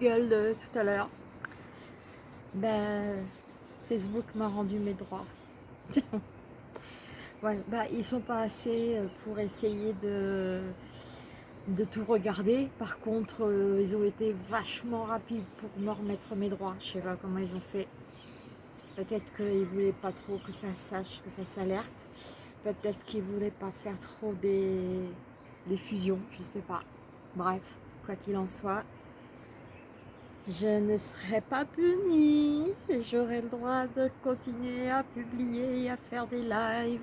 gueule de tout à l'heure, ben, Facebook m'a rendu mes droits. ouais, ben, ils sont pas assez euh, pour essayer de, de tout regarder. Par contre, euh, ils ont été vachement rapides pour me remettre mes droits. Je sais pas comment ils ont fait. Peut-être qu'ils voulaient pas trop que ça sache, que ça s'alerte. Peut-être qu'ils voulaient pas faire trop des, des fusions, je sais pas. Bref, quoi qu'il en soit, je ne serai pas punie j'aurai le droit de continuer à publier et à faire des lives.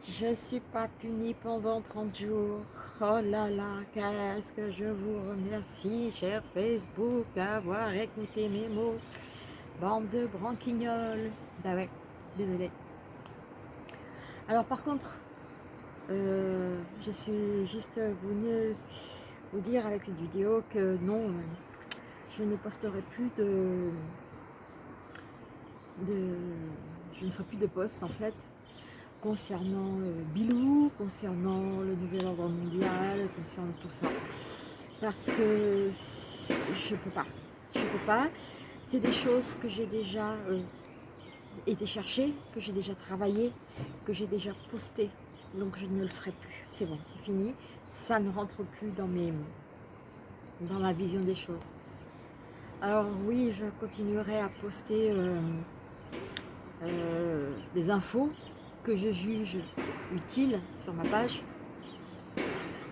Je ne suis pas punie pendant 30 jours. Oh là là, qu'est-ce que je vous remercie, cher Facebook, d'avoir écouté mes mots. Bande de branquignoles. Ah ouais, désolé. Alors par contre, euh, je suis juste venue vous dire avec cette vidéo que non, je ne posterai plus de, je ne ferai plus de posts en fait concernant euh, Bilou, concernant le nouvel ordre mondial, concernant tout ça. Parce que je peux pas. Je peux pas. C'est des choses que j'ai déjà euh, été chercher, que j'ai déjà travaillé, que j'ai déjà posté. Donc je ne le ferai plus. C'est bon, c'est fini. Ça ne rentre plus dans, mes, dans ma vision des choses. Alors oui, je continuerai à poster euh, euh, des infos que je juge utiles sur ma page.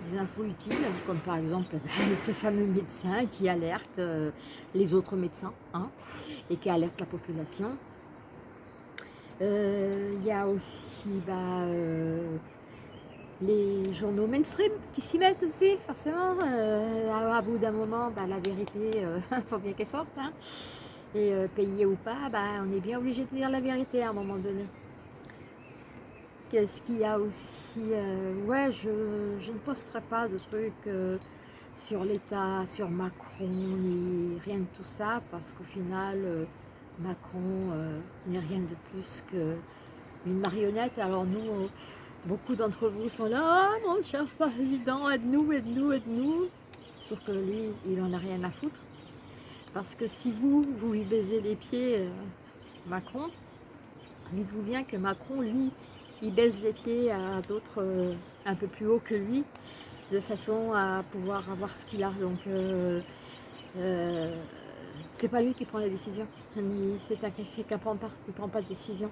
Des infos utiles, comme par exemple ce fameux médecin qui alerte euh, les autres médecins hein, et qui alerte la population. Il y a aussi bah, les journaux mainstream qui s'y mettent aussi, forcément. Euh, à, bout d'un moment, bah, la vérité, il euh, faut bien qu'elle sorte. Hein. Et euh, payé ou pas, bah, on est bien obligé de dire la vérité à un moment donné. Qu'est-ce qu'il y a aussi Ouais, je, ne posterai pas de trucs sur l'État, sur Macron, ni rien de tout ça, parce qu'au final, Macron n'est rien de plus qu'une marionnette. Alors nous, Beaucoup d'entre vous sont là, ah, mon cher président, aide-nous, aide-nous, aide-nous. Sauf que lui, il n'en a rien à foutre. Parce que si vous, vous lui baisez les pieds, euh, Macron, dites-vous bien que Macron, lui, il baise les pieds à d'autres euh, un peu plus haut que lui, de façon à pouvoir avoir ce qu'il a. Donc, euh, c'est pas lui qui prend les décisions. C'est qu'un pantin, il ne prend pas de décision.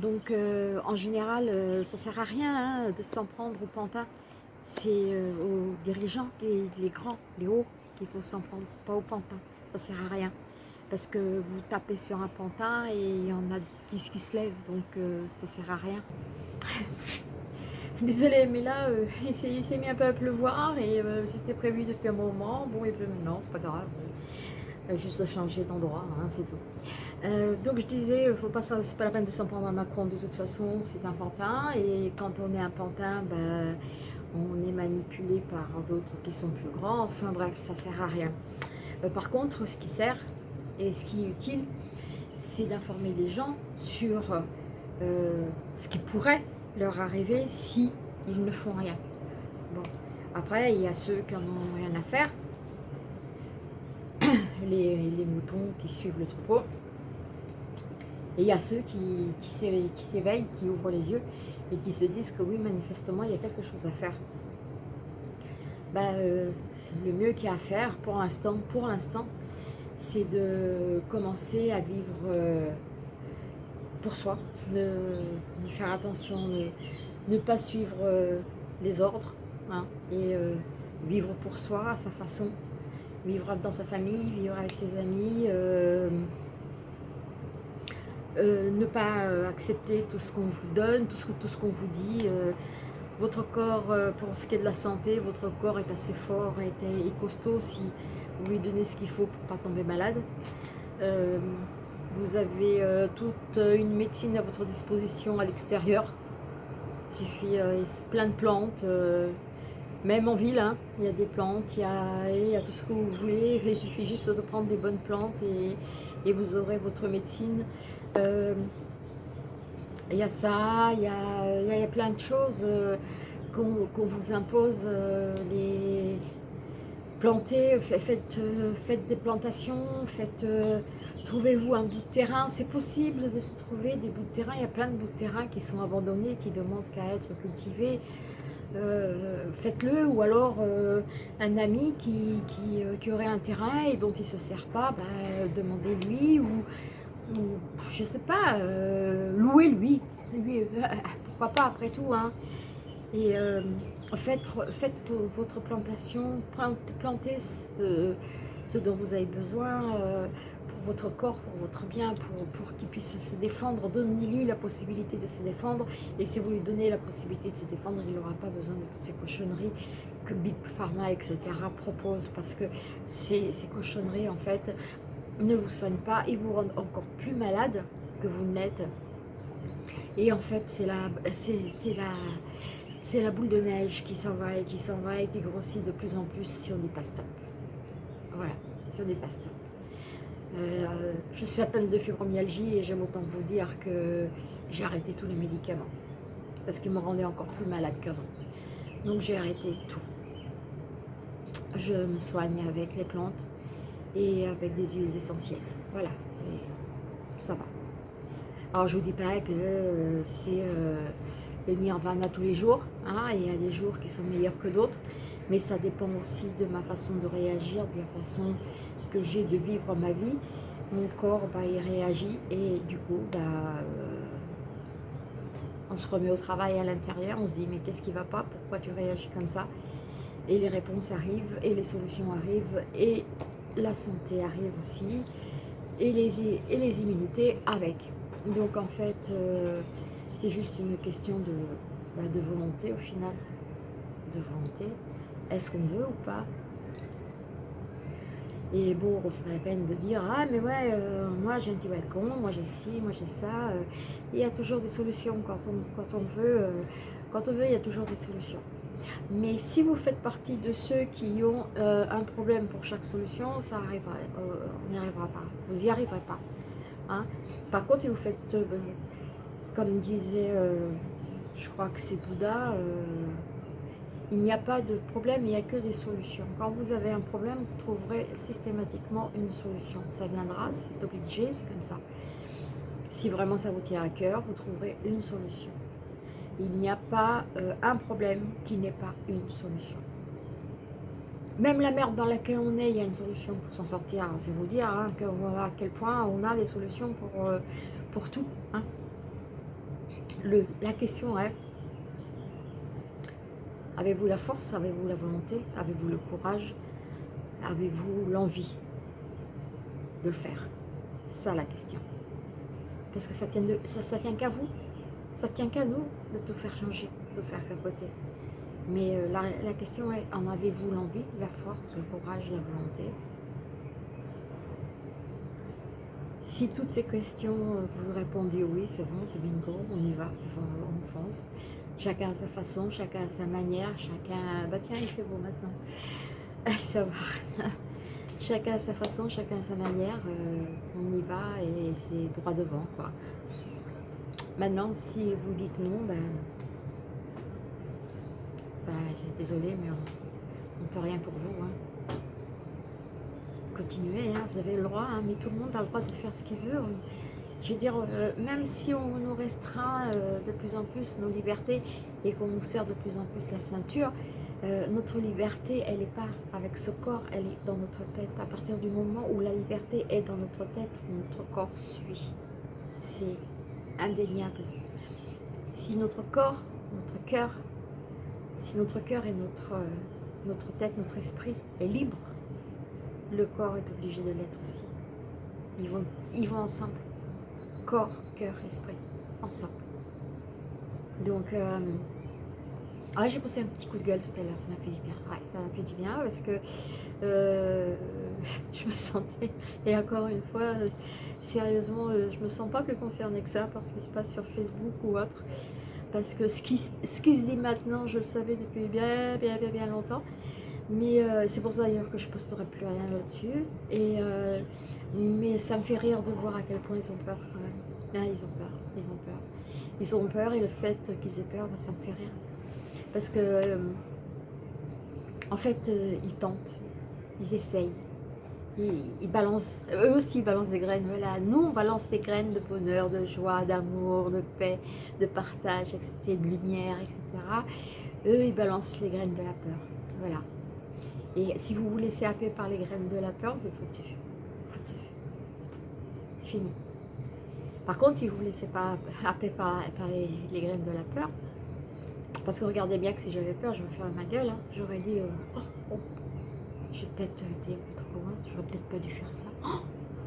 Donc euh, en général, euh, ça ne sert à rien hein, de s'en prendre au pantin. C'est euh, aux dirigeants, les, les, grands, les hauts, qu'il faut s'en prendre, pas au pantin. Ça ne sert à rien. Parce que vous tapez sur un pantin et il y en a 10 qui se lèvent, donc ça ne sert à rien. Désolée, mais là, il s'est mis un peu à pleuvoir et c'était prévu depuis un moment. Bon, il pleut maintenant, c'est pas grave. Juste changer d'endroit, hein, c'est tout. Euh, donc je disais, faut pas, c'est pas la peine de s'en prendre à Macron de toute façon, c'est un pantin. Et quand on est un pantin, ben, on est manipulé par d'autres qui sont plus grands. Enfin bref, ça sert à rien. Euh, par contre, ce qui sert et ce qui est utile, c'est d'informer les gens sur euh, ce qui pourrait leur arriver si ils ne font rien. Bon, après, il y a ceux qui n'en ont rien à faire, les, moutons qui suivent le troupeau. Et il y a ceux qui, s'éveillent, qui ouvrent les yeux et qui se disent que oui, manifestement, il y a quelque chose à faire. Ben, euh, le mieux qu'il y a à faire pour l'instant, pour l'instant, c'est de commencer à vivre euh, pour soi, de, faire attention, de ne pas suivre euh, les ordres hein, et vivre pour soi à sa façon, vivre dans sa famille, vivre avec ses amis, euh, ne pas euh, accepter tout ce qu'on vous donne, tout ce, qu'on vous dit. Euh, votre corps, pour ce qui est de la santé, votre corps est assez fort et, et costaud si vous lui donnez ce qu'il faut pour ne pas tomber malade. vous avez toute une médecine à votre disposition à l'extérieur. Il suffit plein de plantes, même en ville, hein, il y a des plantes, il y a, tout ce que vous voulez. Il suffit juste de prendre des bonnes plantes et, vous aurez votre médecine. Euh, il y a ça, il y a, plein de choses euh, qu'on vous impose, euh, les, plantez, faites, faites des plantations, faites, trouvez-vous un bout de terrain. C'est possible de se trouver des bouts de terrain. Il y a plein de bouts de terrain qui sont abandonnés, qui demandent qu'à être cultivés. Faites-le ou alors un ami qui, qui, aurait un terrain et dont il ne se sert pas, bah, demandez-lui ou, ou je sais pas, louez-lui lui, pourquoi pas après tout hein. et faites, faites votre plantation plantez ce, dont vous avez besoin votre corps, pour votre bien, pour, pour qu'il puisse se défendre. Donnez-lui la possibilité de se défendre. Et si vous lui donnez la possibilité de se défendre, il n'aura pas besoin de toutes ces cochonneries que Big Pharma, etc. propose. Parce que ces, ces cochonneries, en fait, ne vous soignent pas. Ils vous rendent encore plus malade que vous n'êtes. Et en fait, c'est la, la, c'est la boule de neige qui s'en va et qui s'en va et qui grossit de plus en plus si on n'est pas stop. Voilà, si on n'est pas stop. Euh, je suis atteinte de fibromyalgie et j'aime autant vous dire que j'ai arrêté tous les médicaments parce qu'ils me rendaient encore plus malade qu'avant. Donc j'ai arrêté tout. Je me soigne avec les plantes et avec des huiles essentielles. Voilà, et ça va. Alors je vous dis pas que euh, c'est euh, le nirvana tous les jours, hein, il y a des jours qui sont meilleurs que d'autres, mais ça dépend aussi de ma façon de réagir, de la façon que j'ai de vivre ma vie. Mon corps, bah, réagit et du coup, bah, euh, on se remet au travail à l'intérieur, on se dit mais qu'est-ce qui va pas, pourquoi tu réagis comme ça? Et les réponses arrivent et les solutions arrivent et la santé arrive aussi et les, et les immunités avec. Donc en fait, euh, c'est juste une question de, bah, de volonté au final. De volonté. Est-ce qu'on veut ou pas? Et bon, c'est pas la peine de dire « Ah mais ouais, euh, moi j'ai un petit balcon, moi j'ai ci, moi j'ai ça. Euh, il y a toujours des solutions quand on, quand on veut. quand on veut, il y a toujours des solutions. Mais si vous faites partie de ceux qui ont un problème pour chaque solution, ça arrivera, on n'y arrivera pas. Vous n'y arriverez pas. Hein. Par contre, si vous faites, euh, ben, comme disait, euh, je crois que c'est Bouddha, euh, il n'y a pas de problème, il n'y a que des solutions. Quand vous avez un problème, vous trouverez systématiquement une solution. Ça viendra, c'est obligé, c'est comme ça. Si vraiment ça vous tient à cœur, vous trouverez une solution. Il n'y a pas un problème qui n'ait pas une solution. Même la merde dans laquelle on est, il y a une solution pour s'en sortir. C'est vous dire hein, à quel point on a des solutions pour, euh, tout. Hein. La question est, avez-vous la force, avez-vous la volonté, avez-vous le courage, avez-vous l'envie de le faire? C'est ça la question. Parce que ça tient, tient qu'à vous, ça tient qu'à nous de tout faire changer, de tout faire capoter. Mais euh, la, question est, en avez-vous l'envie, la force, le courage, la volonté? Si toutes ces questions, euh, vous répondez oui, c'est bon, c'est bingo, on y va, on fonce. Chacun à sa façon, chacun à sa manière, chacun... Bah tiens, il fait beau maintenant. Ça va. chacun à sa façon, chacun à sa manière, euh, on y va et c'est droit devant, quoi. Maintenant, si vous dites non, ben bah, désolé, mais on ne peut rien pour vous. Hein. Continuez, hein, vous avez le droit, hein, mais tout le monde a le droit de faire ce qu'il veut. Je veux dire, euh, même si on nous restreint euh, de plus en plus nos libertés et qu'on nous sert de plus en plus la ceinture, euh, notre liberté, elle n'est pas avec ce corps, elle est dans notre tête. À partir du moment où la liberté est dans notre tête, notre corps suit. C'est indéniable. Si notre corps, notre cœur si notre cœur et notre, notre tête, notre esprit est libre, le corps est obligé de l'être aussi. Ils vont, ils vont ensemble. Corps, cœur, esprit, ensemble. Donc, euh, ah, j'ai poussé un petit coup de gueule tout à l'heure, ça m'a fait du bien. Ouais, ça m'a fait du bien parce que euh, je me sentais, et encore une fois, sérieusement, je me sens pas plus concernée que ça par ce qui se passe sur Facebook ou autre parce que ce qui, ce qui se dit maintenant, je le savais depuis bien, bien, bien, bien longtemps. Mais euh, c'est pour ça d'ailleurs que je posterai plus rien là-dessus. Et euh, mais ça me fait rire de voir à quel point ils ont peur même. Ah, ils ont peur, ils ont peur. Ils ont peur et le fait qu'ils aient peur, bah, ça me fait rire. Parce que, euh, en fait, ils tentent. ils essayent. Balancent, eux aussi ils balancent des graines. Voilà, nous on balance des graines de bonheur, de joie, d'amour, de paix, de partage, etc., de lumière, etc. Eux ils balancent les graines de la peur. Voilà. Et si vous vous laissez happer par les graines de la peur, vous êtes foutu. Foutu. C'est fini. Par contre, si vous ne vous laissez pas happer par, les, graines de la peur, parce que regardez bien que si j'avais peur, je me ferais ma gueule. Hein. J'aurais dit, euh, oh, oh, j'ai peut-être été trop loin, j'aurais peut-être pas dû faire ça. Oh,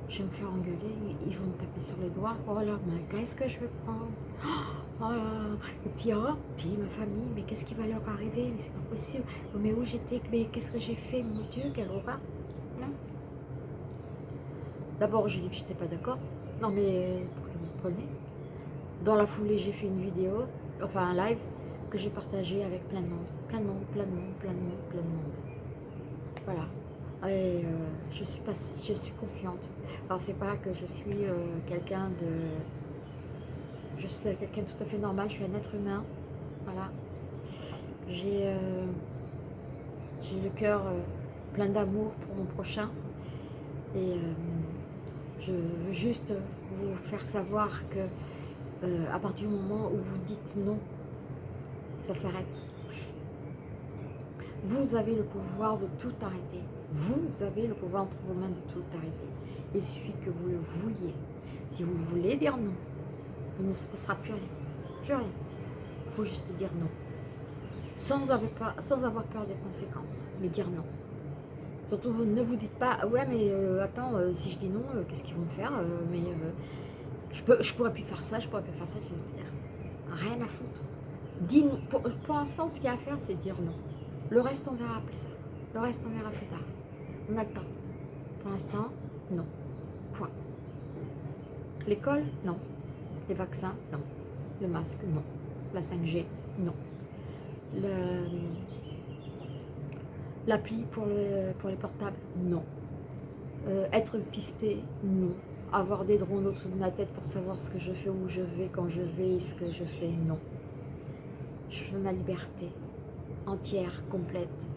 je vais me faire engueuler, ils vont me taper sur les doigts. Oh là, mais qu'est-ce que je vais prendre? Oh là, et puis, oh, puis ma famille, mais qu'est-ce qui va leur arriver? Mais c'est pas possible. Oh, mais où j'étais? Mais qu'est-ce que j'ai fait? Mon Dieu, quelle horreur Non. D'abord, j'ai dit que j'étais pas d'accord. Non, mais pour que vous preniez. Dans la foulée, j'ai fait une vidéo, enfin un live, que j'ai partagé avec plein de monde. Plein de monde, plein de monde, plein de monde, plein de monde. Voilà. Et euh, je, suis pas, je suis confiante. Alors, c'est pas que je suis euh, quelqu'un de... Je suis quelqu'un tout à fait normal, je suis un être humain. Voilà. J'ai euh, le cœur plein d'amour pour mon prochain. Et je veux juste vous faire savoir que à partir du moment où vous dites non, ça s'arrête. Vous avez le pouvoir de tout arrêter. Vous avez le pouvoir entre vos mains de tout arrêter. Il suffit que vous le vouliez. Si vous voulez dire non, il ne se passera plus rien. Plus rien. Il faut juste dire non. Sans avoir, peur, des conséquences. Mais dire non. Surtout, ne vous dites pas, ouais, mais euh, attends, euh, si je dis non, euh, qu'est-ce qu'ils vont me faire Mais je, peux, je pourrais plus faire ça, je pourrais plus faire ça. Rien à foutre. Dis Pour, pour l'instant, ce qu'il y a à faire, c'est dire non. Le reste, on verra plus tard. Le reste, on verra plus tard. On a le temps. Pour l'instant, non. Point. L'école, non. Les vaccins, non. Le masque, non. La 5G, non. L'appli pour, le, pour les portables, non. Euh, être pisté, non. Avoir des drones au-dessous de ma tête pour savoir ce que je fais, où je vais, quand je vais, ce que je fais, non. Je veux ma liberté entière, complète.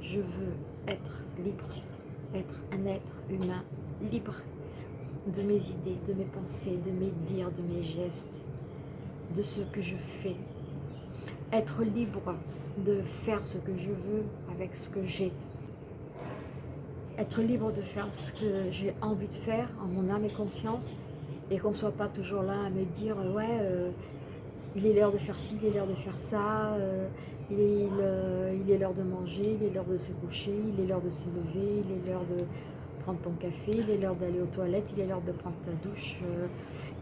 Je veux être libre, être un être humain libre de mes idées, de mes pensées, de mes dires, de mes gestes, de ce que je fais. Être libre de faire ce que je veux avec ce que j'ai. Être libre de faire ce que j'ai envie de faire en mon âme et conscience et qu'on ne soit pas toujours là à me dire « ouais, euh, il est l'heure de faire ci, il est l'heure de faire ça, euh, il est l'heure de manger, il est l'heure de se coucher, il est l'heure de se lever, il est l'heure de prendre ton café, il est l'heure d'aller aux toilettes, il est l'heure de prendre ta douche, euh,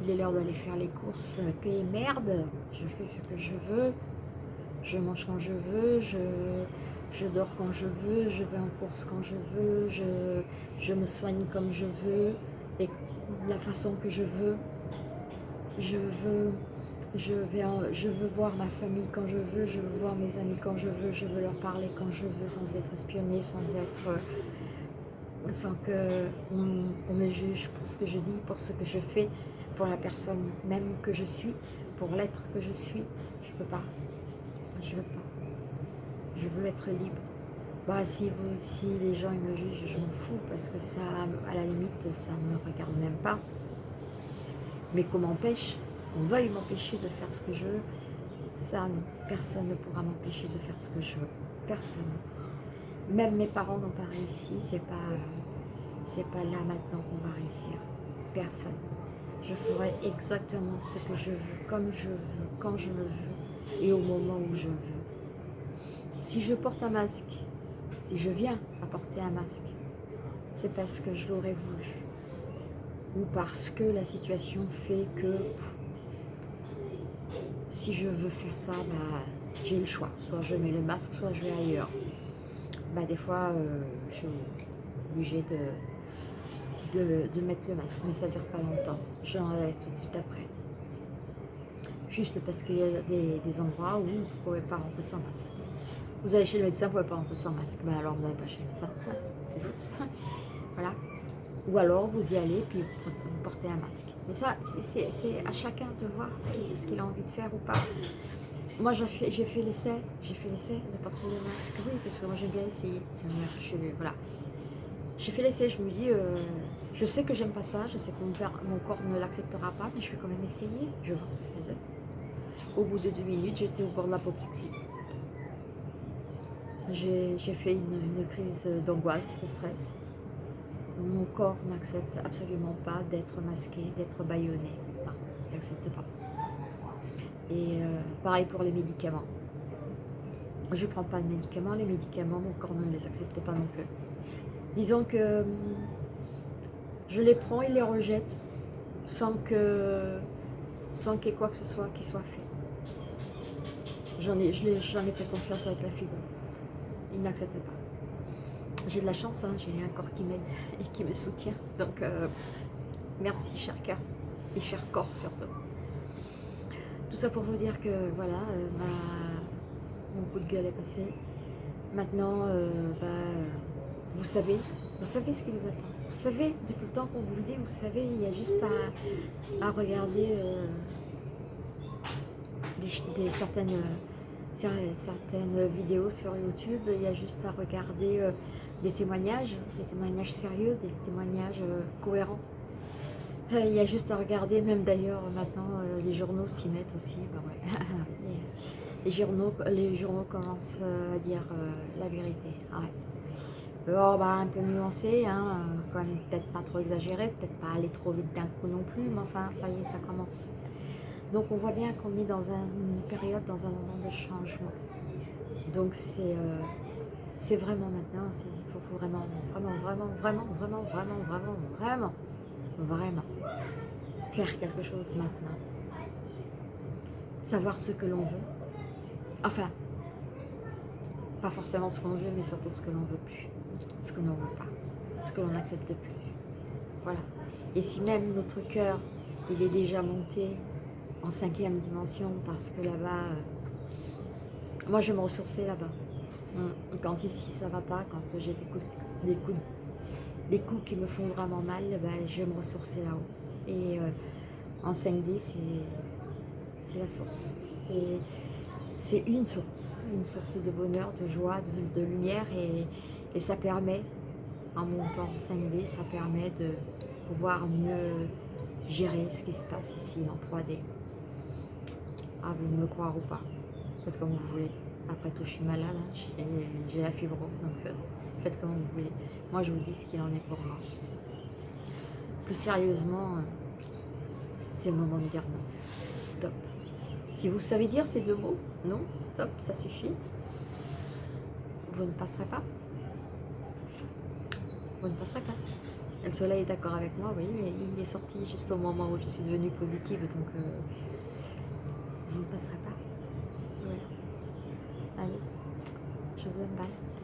il est l'heure d'aller faire les courses, euh, paix merde, je fais ce que je veux, je mange quand je veux, je, je dors quand je veux, je vais en course quand je veux, je, je me soigne comme je veux, et de la façon que je veux, je veux je, vais je veux voir ma famille quand je veux, je veux voir mes amis quand je veux, je veux leur parler quand je veux, sans être espionné, sans être... Sans qu'on on me juge pour ce que je dis, pour ce que je fais, pour la personne même que je suis, pour l'être que je suis. Je peux pas. Je veux pas. Je veux être libre. Bah, si, vous, si les gens me jugent, je m'en fous parce que ça, à la limite, ça ne me regarde même pas. Mais qu'on m'empêche on veuille m'empêcher de faire ce que je veux, ça, personne ne pourra m'empêcher de faire ce que je veux. Personne. Même mes parents n'ont pas réussi, c'est pas, pas là maintenant qu'on va réussir. Personne. Je ferai exactement ce que je veux, comme je veux, quand je le veux et au moment où je veux. Si je porte un masque, si je viens à porter un masque, c'est parce que je l'aurais voulu ou parce que la situation fait que si je veux faire ça, bah, j'ai le choix. Soit je mets le masque, soit je vais ailleurs. Bah, des fois, euh, je suis obligée de, de, mettre le masque, mais ça ne dure pas longtemps. J'enlève tout de suite après. Juste parce qu'il y a des, endroits où vous ne pouvez pas rentrer sans masque. Vous allez chez le médecin, vous ne pouvez pas rentrer sans masque. Bah, alors vous n'allez pas chez le médecin. C'est tout. voilà. Ou alors vous y allez puis vous portez un masque. Mais ça, c'est à chacun de voir ce qu'il a envie de faire ou pas. Moi j'ai fait, j'ai l'essai, j'ai fait l'essai de porter le masque, oui, parce que moi j'aime bien bien, je, voilà. J'ai fait l'essai, je me dis, euh, je sais que j'aime pas ça, je sais que mon, mon corps ne l'acceptera pas, mais je vais quand même essayer, je vais voir ce que ça donne. Au bout de deux minutes, j'étais au bord de l'apoplexie. J'ai fait une, crise d'angoisse, de stress. Mon corps n'accepte absolument pas d'être masqué, d'être bâillonné. Non, il n'accepte pas. Et euh, pareil pour les médicaments. Je ne prends pas de médicaments. Les médicaments, mon corps ne les accepte pas non plus. Disons que hum, je les prends et les rejette sans que sans qu'il y ait quoi que ce soit qui soit fait. J'en ai, j'en ai, pris confiance avec la fibre. Il n'accepte pas. J'ai de la chance, hein, j'ai un corps qui m'aide et qui me soutient. Donc, euh, merci cher cœur et cher corps surtout. Tout ça pour vous dire que voilà, euh, mon coup de gueule est passé. Maintenant, euh, bah, vous savez, vous savez ce qui vous attend. Vous savez, depuis le temps qu'on vous le dit, vous savez, il y a juste à, regarder des, certaines, certaines vidéos sur YouTube. Il y a juste à regarder des témoignages, des témoignages sérieux, des témoignages cohérents. Euh, il y a juste à regarder, même d'ailleurs maintenant euh, les journaux s'y mettent aussi. Bah les, journaux, les journaux commencent euh, à dire la vérité. Alors, bah, un peu nuancé, hein, quand même peut-être pas trop exagéré, peut-être pas aller trop vite d'un coup non plus, mais enfin ça y est, ça commence. Donc on voit bien qu'on est dans une période, dans un moment de changement. Donc c'est c'est vraiment maintenant, il faut, faut vraiment, vraiment, vraiment, vraiment, vraiment, vraiment, vraiment, vraiment vraiment faire quelque chose maintenant. Savoir ce que l'on veut. Enfin, pas forcément ce qu'on veut, mais surtout ce que l'on veut plus. Ce que l'on veut pas. Ce que l'on n'accepte plus. Voilà. Et si même notre cœur, il est déjà monté en cinquième dimension, parce que là-bas, euh, moi je vais me ressourcer là-bas. Quand ici ça va pas, quand j'ai des coups les coups qui me font vraiment mal, ben, je vais me ressourcer là-haut. Et euh, en 5D, c'est la source. C'est une source, une source de bonheur, de joie, de, lumière. Et, et, ça permet, en montant en 5D, ça permet de pouvoir mieux gérer ce qui se passe ici en 3D. À vous me croire ou pas. Faites comme vous voulez. Après tout, je suis malade, hein. j'ai la fibre, donc euh, faites comme vous voulez. Moi, je vous dis ce qu'il en est pour moi. Plus sérieusement, euh, c'est le moment de dire non. Stop. Si vous savez dire ces deux mots, non, stop, ça suffit, vous ne passerez pas. Vous ne passerez pas. le soleil est d'accord avec moi, oui, mais il est sorti juste au moment où je suis devenue positive, donc euh, vous ne passerez pas. Voilà. Allez, je vous aime, bye.